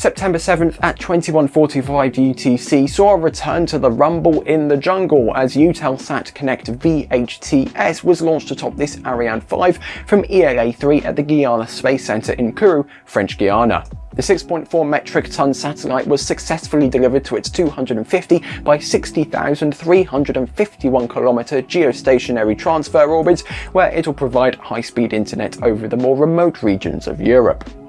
September 7th at 21.45 UTC saw a return to the rumble in the jungle as Eutelsat Konnect VHTS was launched atop this Ariane 5 from ELA-3 at the Guiana Space Center in Kourou, French Guiana. The 6.4 metric ton satellite was successfully delivered to its 250 by 60,351 kilometer geostationary transfer orbit, where it will provide high-speed internet over the more remote regions of Europe.